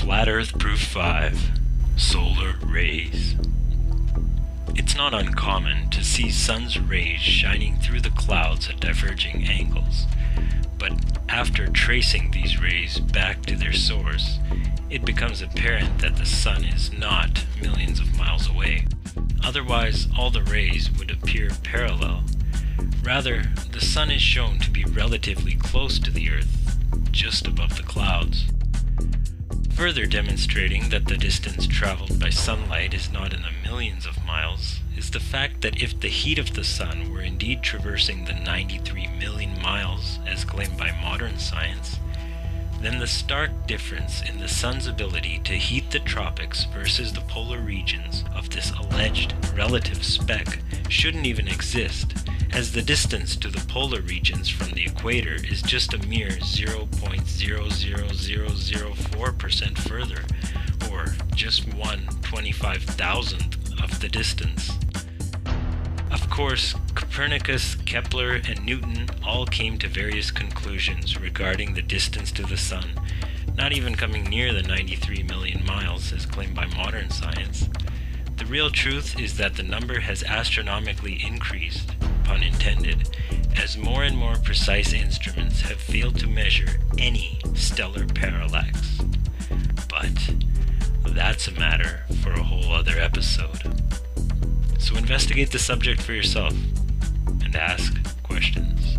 Flat Earth Proof 5 Solar Rays. It's not uncommon to see sun's rays shining through the clouds at diverging angles, but after tracing these rays back to their source, it becomes apparent that the sun is not millions of miles away. Otherwise, all the rays would appear parallel. Rather, the sun is shown to be relatively close to the Earth, just above the clouds. Further demonstrating that the distance traveled by sunlight is not in the millions of miles is the fact that if the heat of the sun were indeed traversing the 93 million miles as claimed by modern science, then the stark difference in the sun's ability to heat the tropics versus the polar regions of this alleged relative speck shouldn't even exist, as the distance to the polar regions from the equator is just a mere 0.00004% further, or just one 25,000th of the distance. Of course, Copernicus, Kepler, and Newton all came to various conclusions regarding the distance to the Sun, not even coming near the 93 million miles as claimed by modern science. The real truth is that the number has astronomically increased, pun intended, as more and more precise instruments have failed to measure any stellar parallax. That's a matter for a whole other episode. So investigate the subject for yourself and ask questions.